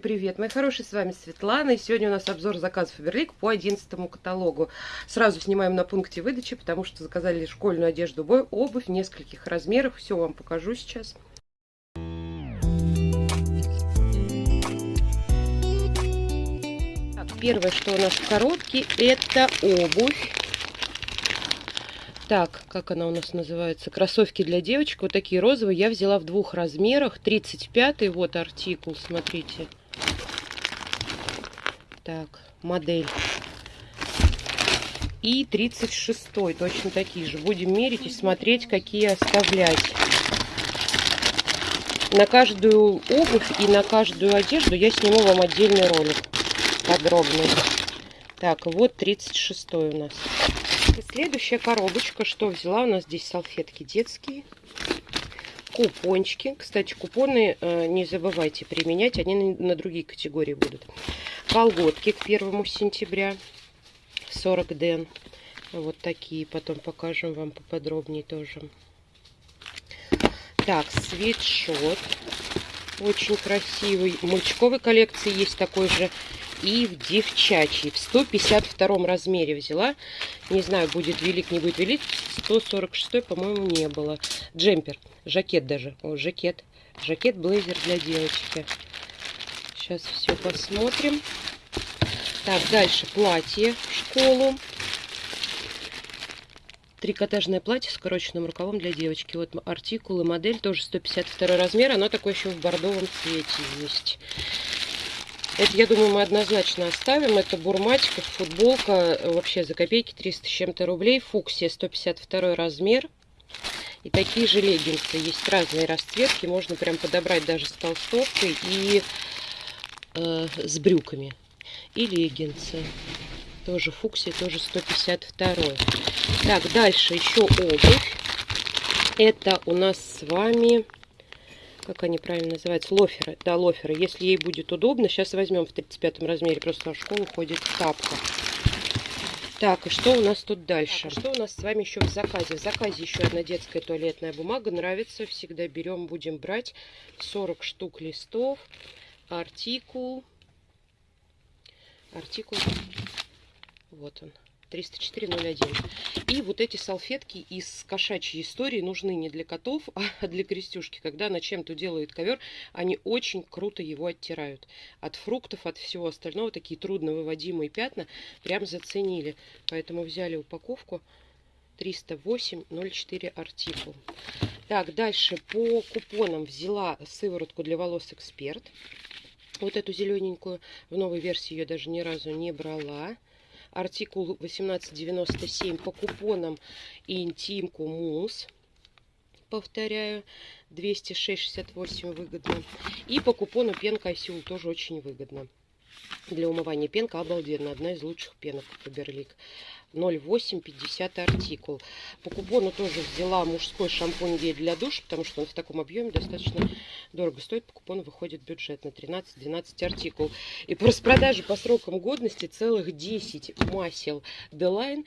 Привет, мои хорошие, с вами Светлана, и сегодня у нас обзор заказов Фаберлик по 11 каталогу. Сразу снимаем на пункте выдачи, потому что заказали школьную одежду, обувь нескольких размерах, все вам покажу сейчас. Так, первое, что у нас в коробке, это обувь. Так, как она у нас называется? Кроссовки для девочек. Вот такие розовые. Я взяла в двух размерах. 35 вот артикул, смотрите. Так, модель. И 36 точно такие же. Будем мерить и смотреть, какие оставлять. На каждую обувь и на каждую одежду я сниму вам отдельный ролик подробный. Так, вот 36 у нас. Следующая коробочка, что взяла, у нас здесь салфетки детские, купончики. Кстати, купоны э, не забывайте применять, они на, на другие категории будут. Колготки к 1 сентября, 40 ден. Вот такие, потом покажем вам поподробнее тоже. Так, свитшот. Очень красивый. В мальчиковой коллекции есть такой же и в девчачьей. В 152 размере взяла. Не знаю, будет велик, не будет велик. 146, по-моему, не было. Джемпер, жакет даже. О, жакет. Жакет, блейзер для девочки. Сейчас все посмотрим. Так, дальше платье в школу. Трикотажное платье с скороченным рукавом для девочки. Вот артикул и модель тоже 152 размер. Оно такое еще в бордовом цвете есть. Это, я думаю, мы однозначно оставим. Это бурматика, футболка, вообще за копейки 300 с чем-то рублей. Фуксия 152 размер. И такие же леггинсы. Есть разные расцветки. Можно прям подобрать даже с толстовкой и э, с брюками. И леггинсы. Тоже фуксия, тоже 152. Так, дальше еще обувь. Это у нас с вами как они правильно называются, лоферы, да, лоферы. Если ей будет удобно, сейчас возьмем в 35 размере, просто в школу ходит в тапках. Так, и что у нас тут дальше? Так, что у нас с вами еще в заказе? В заказе еще одна детская туалетная бумага. Нравится, всегда берем, будем брать. 40 штук листов. Артикул. Артикул. Вот он. 30401. И вот эти салфетки из кошачьей истории нужны не для котов, а для крестюшки. Когда она чем-то делает ковер, они очень круто его оттирают. От фруктов, от всего остального, такие трудно выводимые пятна, прям заценили. Поэтому взяли упаковку 308.04 артикул. Так, дальше по купонам взяла сыворотку для волос Эксперт. Вот эту зелененькую. В новой версии ее даже ни разу не брала артикул 1897 по купонам интимку мусс. Повторяю, 206,68 выгодно. И по купону пенка Осюл тоже очень выгодно. Для умывания пенка обалденно. Одна из лучших пенок Фаберлик. 0,850 артикул. По купону тоже взяла мужской шампунь гель для душа, потому что он в таком объеме достаточно дорого стоит. По купону выходит бюджет на 13-12 артикул. И по распродаже по срокам годности целых 10 масел Делайн.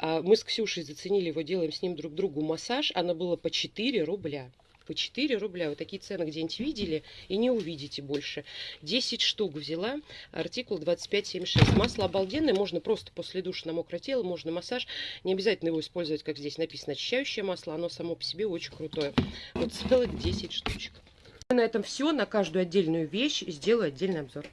Мы с Ксюшей заценили его, делаем с ним друг другу массаж. Она была по 4 рубля по 4 рубля. Вы такие цены где-нибудь видели и не увидите больше. 10 штук взяла, артикул 25,76. Масло обалденное, можно просто после душа на мокрое тело, можно массаж. Не обязательно его использовать, как здесь написано, очищающее масло. Оно само по себе очень крутое. Вот целых 10 штучек. На этом все. На каждую отдельную вещь сделаю отдельный обзор.